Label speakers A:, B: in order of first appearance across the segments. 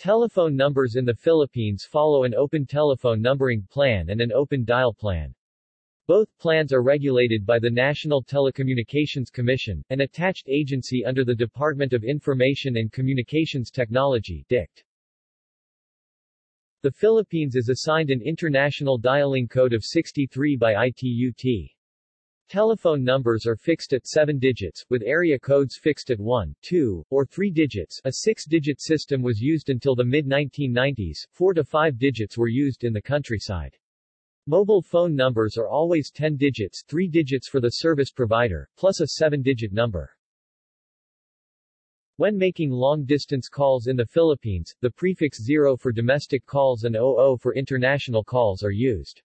A: Telephone numbers in the Philippines follow an open telephone numbering plan and an open dial plan. Both plans are regulated by the National Telecommunications Commission, an attached agency under the Department of Information and Communications Technology DICT. The Philippines is assigned an international dialing code of 63 by ITUT. Telephone numbers are fixed at 7 digits, with area codes fixed at 1, 2, or 3 digits. A 6-digit system was used until the mid-1990s, 4 to 5 digits were used in the countryside. Mobile phone numbers are always 10 digits 3 digits for the service provider, plus a 7-digit number. When making long-distance calls in the Philippines, the prefix 0 for domestic calls and 00 for international calls are used.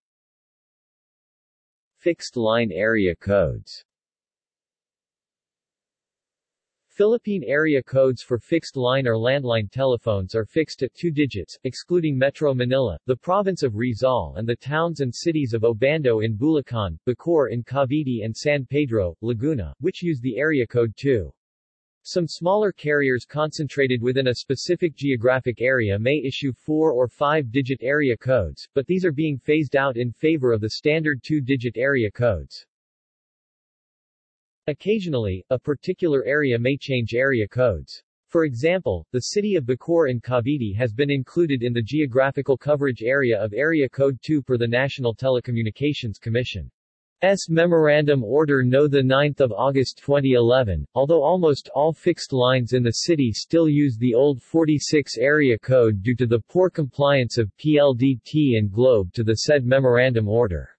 B: Fixed-line area codes
A: Philippine area codes for fixed line or landline telephones are fixed at two digits, excluding Metro Manila, the province of Rizal and the towns and cities of Obando in Bulacan, Bacoor in Cavite and San Pedro, Laguna, which use the area code 2. Some smaller carriers concentrated within a specific geographic area may issue four- or five-digit area codes, but these are being phased out in favor of the standard two-digit area codes. Occasionally, a particular area may change area codes. For example, the city of Bacoor in Cavite has been included in the geographical coverage area of Area Code 2 per the National Telecommunications Commission. S. Memorandum Order No. 9 August 2011, although almost all fixed lines in the city still use the old 46 area code due to the poor compliance of PLDT and Globe to the said Memorandum Order.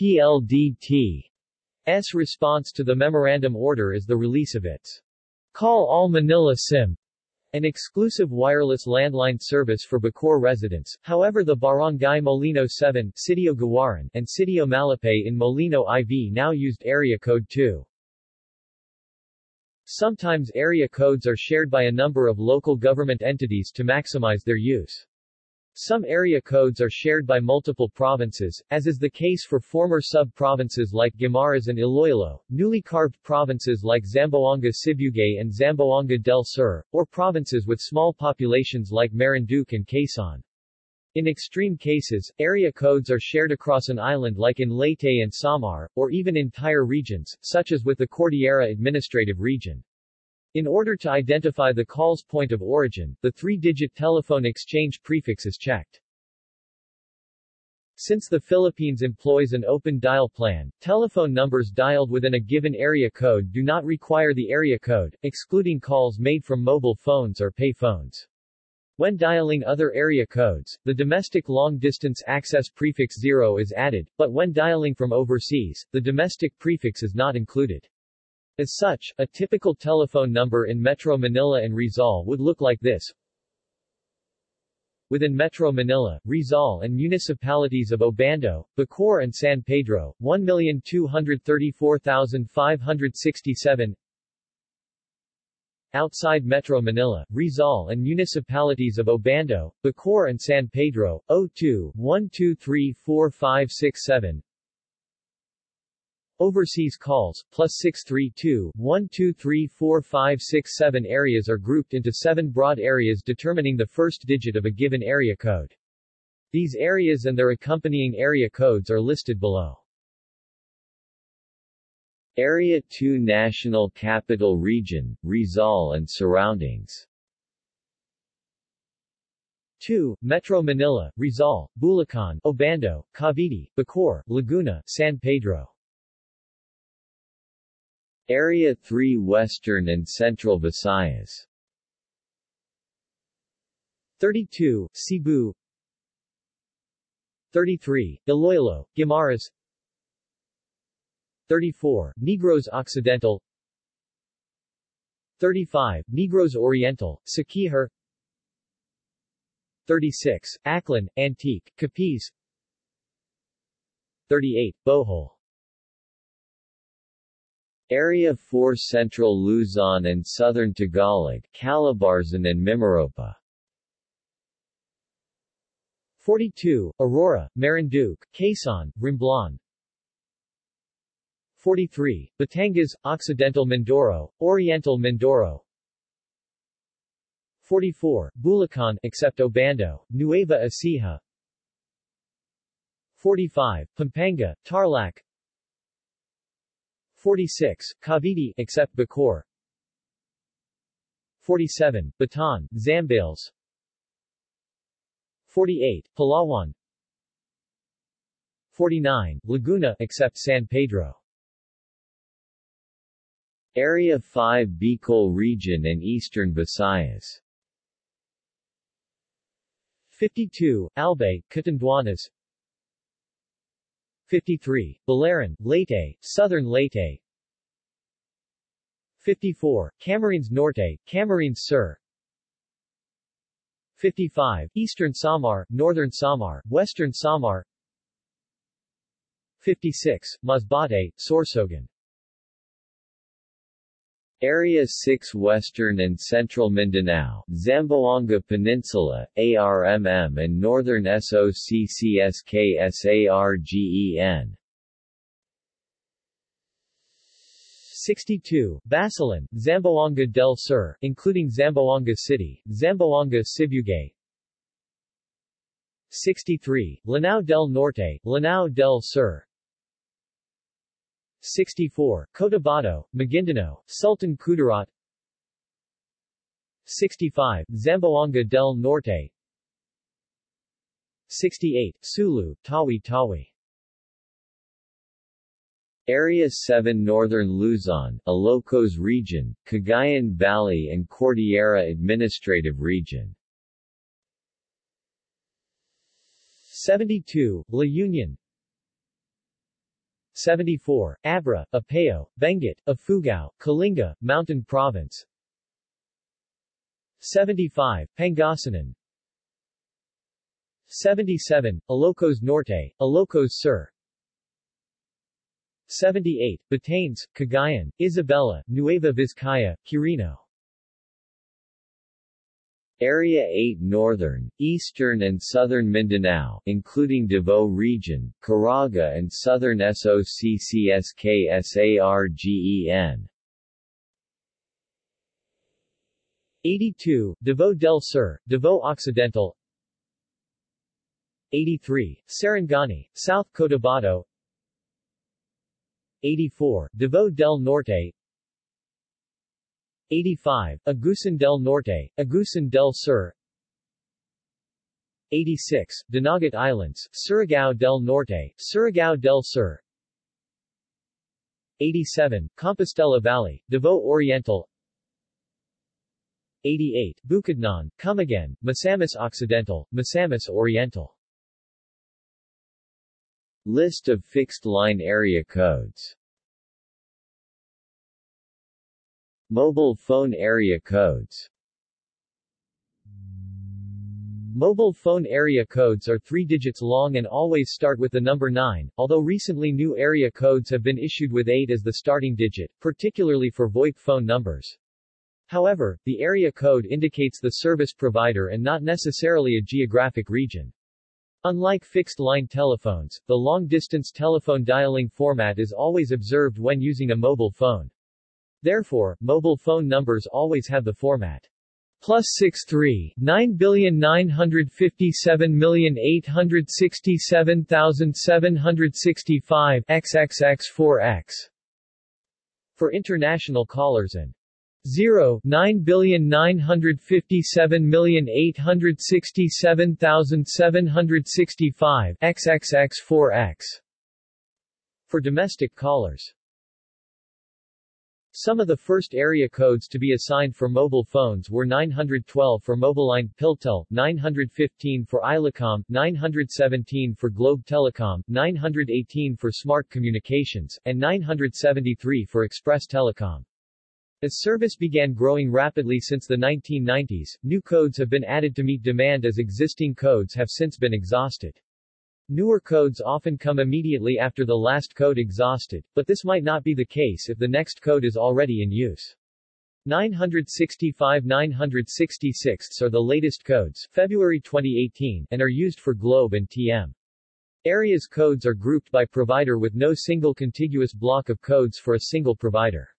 A: PLDT S response to the memorandum order is the release of its Call All Manila SIM, an exclusive wireless landline service for Bacoor residents. However the Barangay Molino 7, Sitio Gawaran, and Sitio Malapay in Molino IV now used area code 2. Sometimes area codes are shared by a number of local government entities to maximize their use. Some area codes are shared by multiple provinces, as is the case for former sub-provinces like Guimaras and Iloilo, newly carved provinces like Zamboanga Sibugay and Zamboanga del Sur, or provinces with small populations like Marinduque and Quezon. In extreme cases, area codes are shared across an island like in Leyte and Samar, or even entire regions, such as with the Cordillera Administrative Region. In order to identify the call's point of origin, the three-digit telephone exchange prefix is checked. Since the Philippines employs an open dial plan, telephone numbers dialed within a given area code do not require the area code, excluding calls made from mobile phones or pay phones. When dialing other area codes, the domestic long-distance access prefix 0 is added, but when dialing from overseas, the domestic prefix is not included. As such, a typical telephone number in Metro Manila and Rizal would look like this. Within Metro Manila, Rizal and municipalities of Obando, Bacoor and San Pedro, 1,234,567 Outside Metro Manila, Rizal and municipalities of Obando, Bacoor and San Pedro, 02 1234567 Overseas calls, plus 632-1234567 areas are grouped into seven broad areas determining the first digit of a given area code. These areas and their accompanying area codes are listed below.
B: Area 2 National Capital Region, Rizal and surroundings
A: 2. Metro Manila, Rizal, Bulacan, Obando, Cavite, Bacoor, Laguna, San Pedro
B: Area 3 Western and Central Visayas.
A: 32, Cebu. 33, Iloilo, Guimaras. 34, Negros Occidental. 35, Negros Oriental, Siquijor. 36, Aklan, Antique, Capiz. 38, Bohol
B: Area 4 Central Luzon and Southern Tagalog, Calabarzon and Mimaropa.
A: 42, Aurora, Marinduque, Quezon, Romblon 43, Batangas, Occidental Mindoro, Oriental Mindoro. 44, Bulacan except Obando, Nueva Ecija. 45, Pampanga, Tarlac 46, Cavite except Bacoor 47, Bataan, Zambales. 48, Palawan. 49, Laguna except San Pedro.
B: Area 5 Bicol Region and Eastern Visayas.
A: 52, Albay, Catanduanes 53, Biliran, Leyte, Southern Leyte 54, Camarines Norte, Camarines Sur. 55, Eastern Samar, Northern Samar, Western Samar. 56, Masbate, Sorsogon
B: Area 6 Western and Central Mindanao, Zamboanga Peninsula, ARMM and Northern SOCCSKSARGEN
A: 62, Basilan, Zamboanga del Sur, including Zamboanga City, Zamboanga Sibugay. 63, Lanao del Norte, Lanao del Sur 64, Cotabato, Maguindanao, Sultan Kudarat. 65, Zamboanga del Norte. 68, Sulu, Tawi Tawi.
B: Area 7 Northern Luzon, Ilocos Region, Cagayan Valley and Cordillera Administrative Region.
A: 72, La Union 74, Abra, Apayao, Benguet, Ifugao, Kalinga, Mountain Province. 75, Pangasinan. 77, Ilocos Norte, Ilocos Sur. 78, Batanes, Cagayan, Isabela, Nueva Vizcaya, Quirino
B: Area 8 Northern, Eastern and Southern Mindanao, including Davao Region, Caraga and Southern SOCCSKSARGEN
A: 82, Davao del Sur, Davao Occidental. 83, Sarangani, South Cotabato. 84, Davao del Norte 85, Agusan del Norte, Agusan del Sur. 86, Dinagat Islands, Surigao del Norte, Surigao del Sur. 87, Compostela Valley, Davao Oriental. 88, Bukidnon, Camiguin, Misamis Occidental, Misamis Oriental.
B: List of fixed-line area codes Mobile phone area codes
A: Mobile phone area codes are three digits long and always start with the number 9, although recently new area codes have been issued with 8 as the starting digit, particularly for VoIP phone numbers. However, the area code indicates the service provider and not necessarily a geographic region. Unlike fixed-line telephones, the long-distance telephone dialing format is always observed when using a mobile phone. Therefore, mobile phone numbers always have the format. Plus 63 9,957,867,765 XXX4X for international callers and 0 9,957,867,765 XXX4X for domestic callers. Some of the first area codes to be assigned for mobile phones were 912 for Mobiline Piltel, 915 for Islacom, 917 for Globe Telecom, 918 for Smart Communications, and 973 for Express Telecom. As service began growing rapidly since the 1990s, new codes have been added to meet demand as existing codes have since been exhausted. Newer codes often come immediately after the last code exhausted, but this might not be the case if the next code is already in use. 965-966 are the latest codes, February 2018, and are used for Globe and TM. Areas codes are grouped by provider with no single contiguous block of codes for a single provider.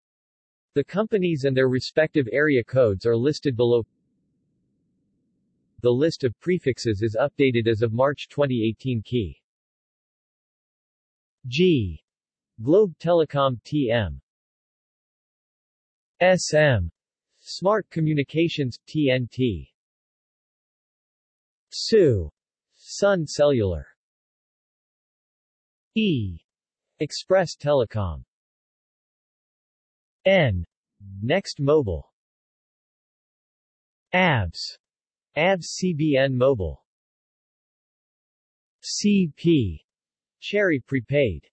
A: The companies and their respective area codes are listed below The list of prefixes is updated as of March 2018 key. G. Globe Telecom TM. SM. Smart Communications TNT. SU. Sun Cellular. E. Express Telecom. N. Next Mobile. ABS. ABS CBN Mobile. CP. Cherry Prepaid.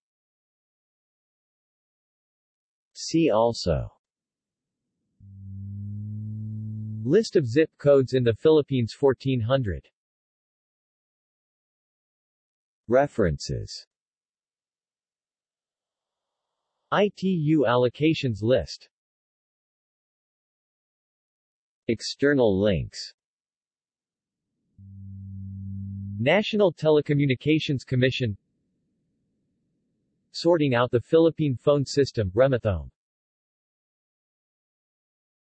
B: See also
A: List of zip codes in the Philippines 1400
B: References
A: ITU allocations list
B: External links
A: National Telecommunications Commission. Sorting out the Philippine phone system, Remathome